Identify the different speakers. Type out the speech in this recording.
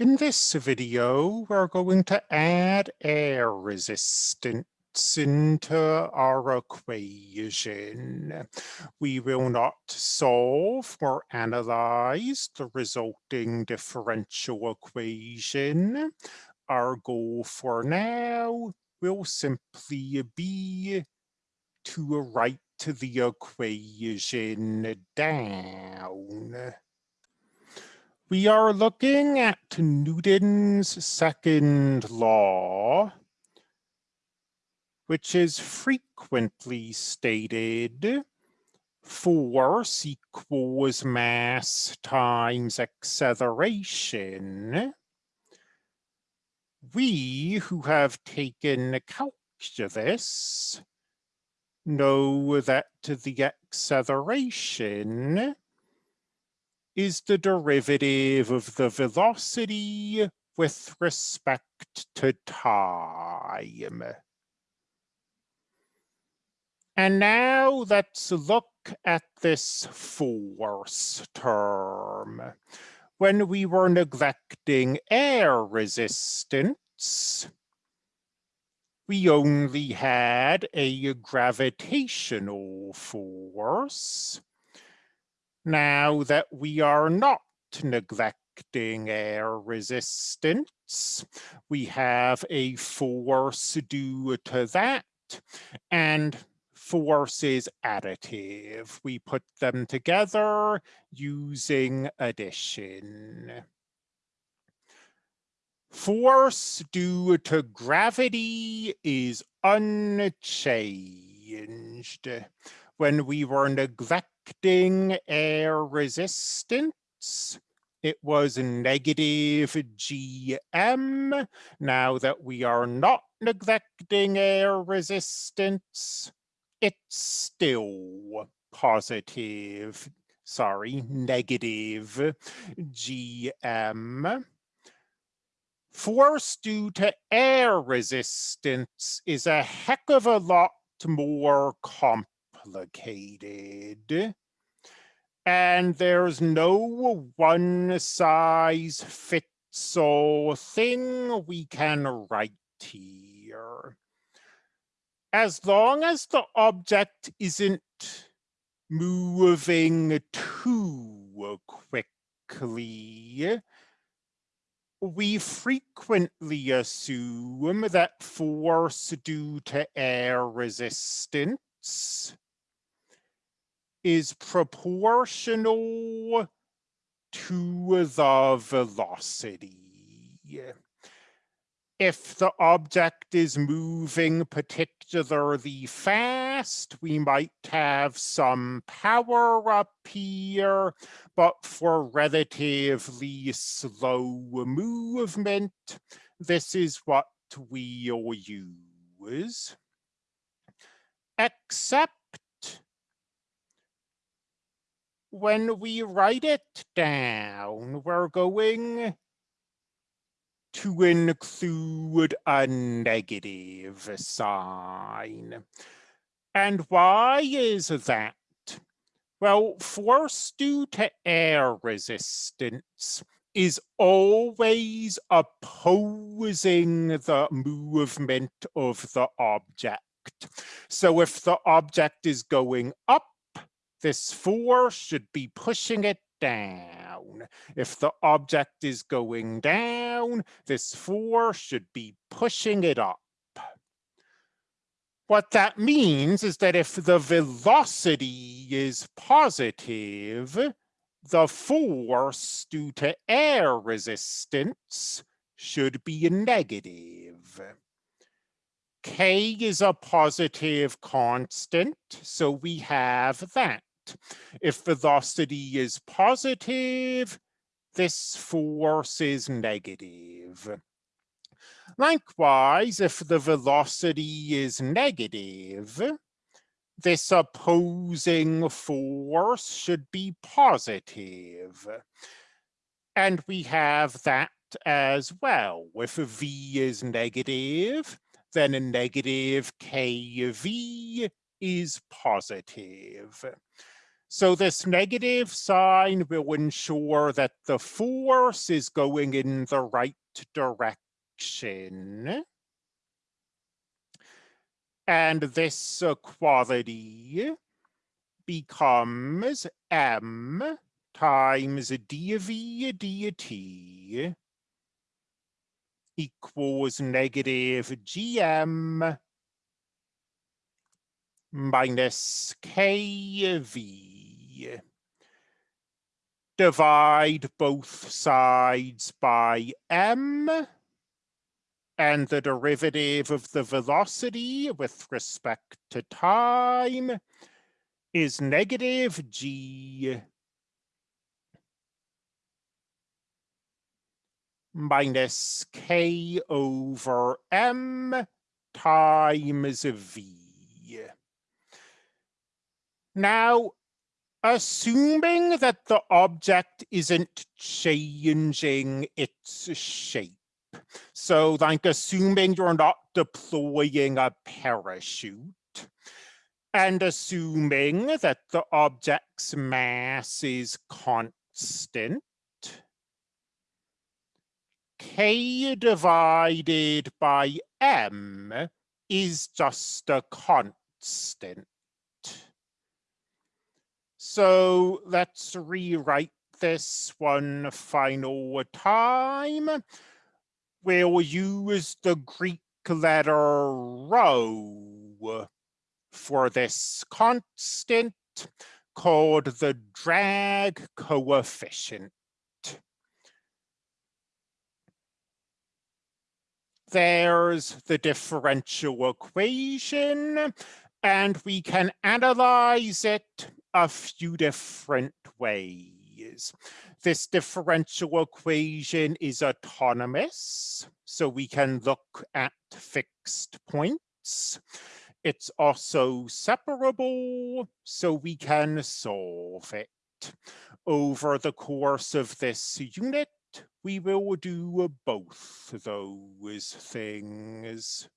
Speaker 1: In this video, we're going to add air resistance into our equation. We will not solve or analyze the resulting differential equation. Our goal for now will simply be to write the equation down. We are looking at Newton's second law, which is frequently stated force equals mass times acceleration. We who have taken calculus know that the acceleration is the derivative of the velocity with respect to time. And now let's look at this force term. When we were neglecting air resistance, we only had a gravitational force. Now that we are not neglecting air resistance, we have a force due to that, and force is additive. We put them together using addition. Force due to gravity is unchanged. When we were neglecting neglecting air resistance. It was negative GM. Now that we are not neglecting air resistance, it's still positive, sorry, negative GM. Force due to air resistance is a heck of a lot more complicated and there's no one size fits all thing we can write here. As long as the object isn't moving too quickly, we frequently assume that force due to air resistance is proportional to the velocity. If the object is moving particularly fast, we might have some power up here, but for relatively slow movement, this is what we'll use. Except when we write it down, we're going to include a negative sign. And why is that? Well, force due to air resistance is always opposing the movement of the object. So if the object is going up, this force should be pushing it down. If the object is going down, this force should be pushing it up. What that means is that if the velocity is positive, the force due to air resistance should be negative. K is a positive constant, so we have that. If velocity is positive, this force is negative. Likewise, if the velocity is negative, this opposing force should be positive. And we have that as well. If V is negative, then a negative KV is positive. So this negative sign will ensure that the force is going in the right direction. And this equality becomes m times dv dt equals negative gm minus kv. Divide both sides by m and the derivative of the velocity with respect to time is negative g minus k over m times v. Now, assuming that the object isn't changing its shape, so like assuming you're not deploying a parachute, and assuming that the object's mass is constant, k divided by m is just a constant. So let's rewrite this one final time. We'll use the Greek letter rho for this constant called the drag coefficient. There's the differential equation, and we can analyze it a few different ways. This differential equation is autonomous, so we can look at fixed points. It's also separable, so we can solve it. Over the course of this unit, we will do both those things.